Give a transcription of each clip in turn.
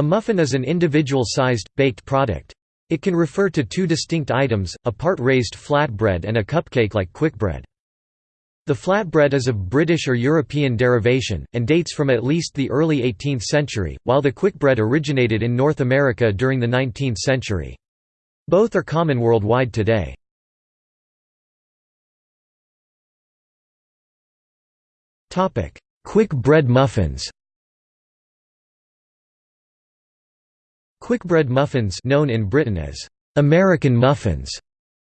A muffin is an individual-sized, baked product. It can refer to two distinct items, a part-raised flatbread and a cupcake like quickbread. The flatbread is of British or European derivation, and dates from at least the early 18th century, while the quickbread originated in North America during the 19th century. Both are common worldwide today. Quick bread muffins Quick bread muffins known in Britain as American muffins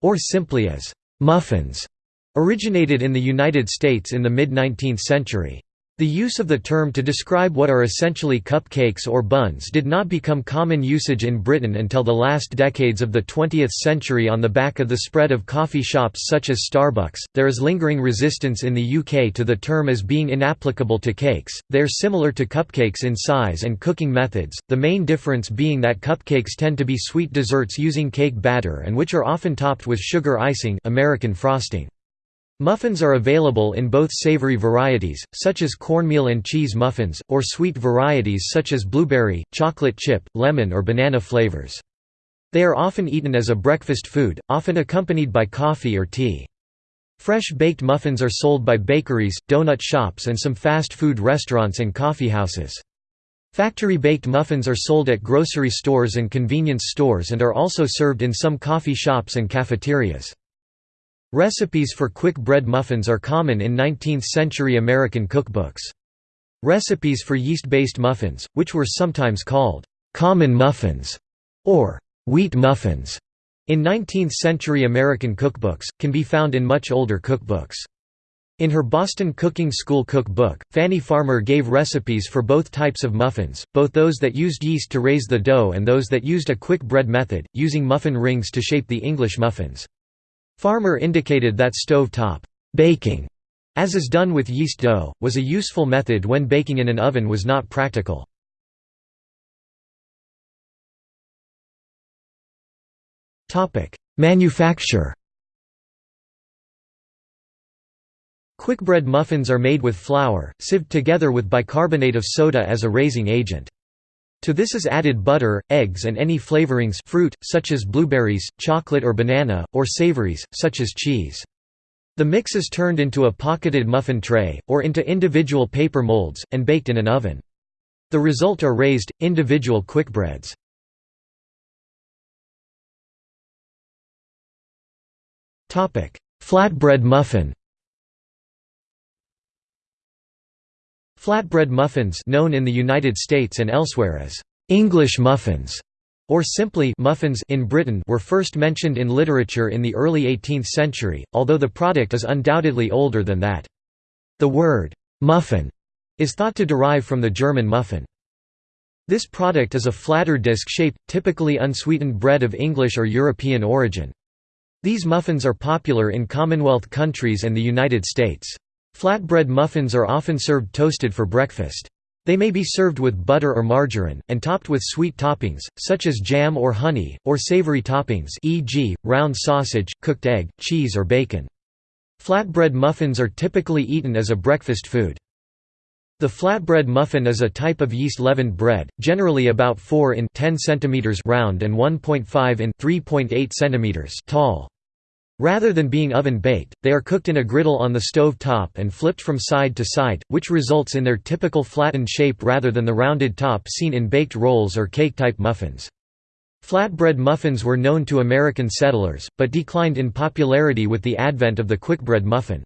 or simply as muffins originated in the United States in the mid-19th century. The use of the term to describe what are essentially cupcakes or buns did not become common usage in Britain until the last decades of the 20th century on the back of the spread of coffee shops such as Starbucks. There is lingering resistance in the UK to the term as being inapplicable to cakes. They are similar to cupcakes in size and cooking methods, the main difference being that cupcakes tend to be sweet desserts using cake batter and which are often topped with sugar icing, American frosting. Muffins are available in both savory varieties, such as cornmeal and cheese muffins, or sweet varieties such as blueberry, chocolate chip, lemon or banana flavors. They are often eaten as a breakfast food, often accompanied by coffee or tea. Fresh baked muffins are sold by bakeries, donut shops and some fast food restaurants and coffeehouses. Factory-baked muffins are sold at grocery stores and convenience stores and are also served in some coffee shops and cafeterias. Recipes for quick bread muffins are common in 19th-century American cookbooks. Recipes for yeast-based muffins, which were sometimes called «common muffins» or «wheat muffins» in 19th-century American cookbooks, can be found in much older cookbooks. In her Boston Cooking School cookbook, Fannie Farmer gave recipes for both types of muffins, both those that used yeast to raise the dough and those that used a quick bread method, using muffin rings to shape the English muffins. Farmer indicated that stove-top baking, as is done with yeast dough, was a useful method when baking in an oven was not practical. Manufacture Quickbread muffins are made with flour, sieved together with bicarbonate of soda as a raising agent. To this is added butter, eggs and any flavorings fruit, such as blueberries, chocolate or banana, or savories, such as cheese. The mix is turned into a pocketed muffin tray, or into individual paper molds, and baked in an oven. The result are raised, individual quickbreads. Flatbread muffin Flatbread muffins known in the United States and elsewhere as English muffins or simply muffins in Britain were first mentioned in literature in the early 18th century, although the product is undoubtedly older than that. The word muffin is thought to derive from the German muffin. This product is a flatter disc-shaped, typically unsweetened bread of English or European origin. These muffins are popular in Commonwealth countries and the United States. Flatbread muffins are often served toasted for breakfast. They may be served with butter or margarine, and topped with sweet toppings, such as jam or honey, or savory toppings e.g., round sausage, cooked egg, cheese or bacon. Flatbread muffins are typically eaten as a breakfast food. The flatbread muffin is a type of yeast-leavened bread, generally about 4 in 10 cm round and 1.5 in 3.8 cm tall. Rather than being oven-baked, they are cooked in a griddle on the stove top and flipped from side to side, which results in their typical flattened shape rather than the rounded top seen in baked rolls or cake-type muffins. Flatbread muffins were known to American settlers, but declined in popularity with the advent of the quickbread muffin.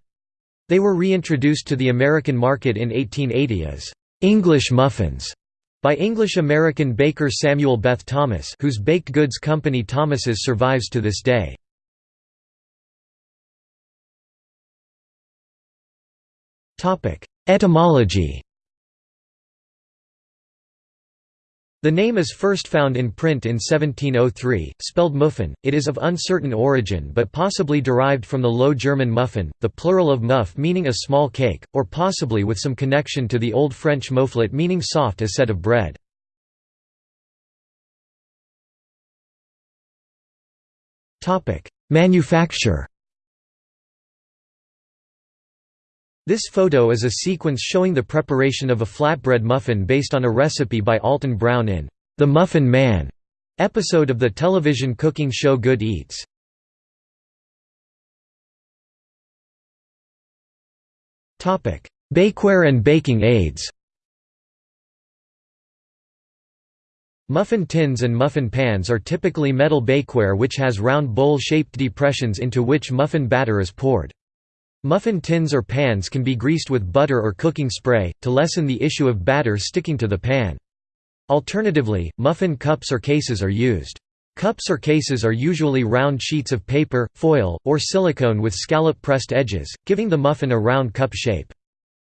They were reintroduced to the American market in 1880 as English muffins by English-American baker Samuel Bath Thomas whose baked goods company Thomas's survives to this day. Etymology The name is first found in print in 1703, spelled muffin. It is of uncertain origin but possibly derived from the Low German muffen, the plural of muff meaning a small cake, or possibly with some connection to the Old French mouflet meaning soft as set of bread. Manufacture This photo is a sequence showing the preparation of a flatbread muffin based on a recipe by Alton Brown in The Muffin Man episode of the television cooking show Good Eats. Topic: Bakeware and baking aids Muffin tins and muffin pans are typically metal bakeware which has round bowl-shaped depressions into which muffin batter is poured. Muffin tins or pans can be greased with butter or cooking spray, to lessen the issue of batter sticking to the pan. Alternatively, muffin cups or cases are used. Cups or cases are usually round sheets of paper, foil, or silicone with scallop-pressed edges, giving the muffin a round cup shape.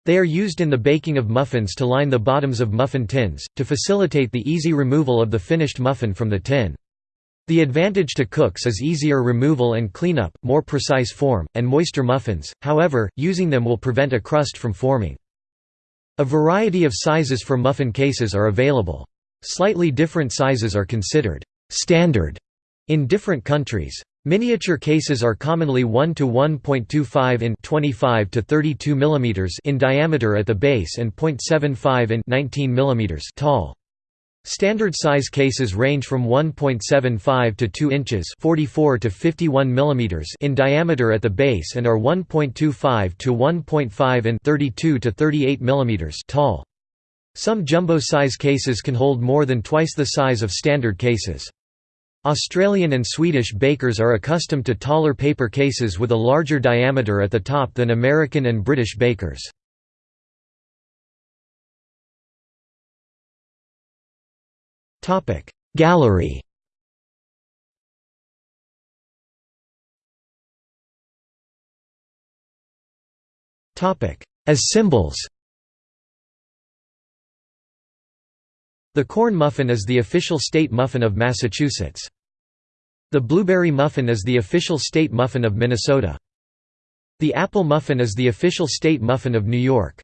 They are used in the baking of muffins to line the bottoms of muffin tins, to facilitate the easy removal of the finished muffin from the tin. The advantage to cooks is easier removal and cleanup, more precise form, and moister muffins, however, using them will prevent a crust from forming. A variety of sizes for muffin cases are available. Slightly different sizes are considered «standard» in different countries. Miniature cases are commonly 1 to 1.25 in 25 to 32 mm in diameter at the base and 0.75 in 19 mm tall. Standard size cases range from 1.75 to 2 inches 44 to 51 mm in diameter at the base and are 1.25 to 1.5 and 32 to 38 mm tall. Some jumbo size cases can hold more than twice the size of standard cases. Australian and Swedish bakers are accustomed to taller paper cases with a larger diameter at the top than American and British bakers. Gallery As symbols The corn muffin is the official state muffin of Massachusetts. The blueberry muffin is the official state muffin of Minnesota. The apple muffin is the official state muffin of New York.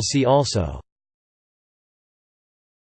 See also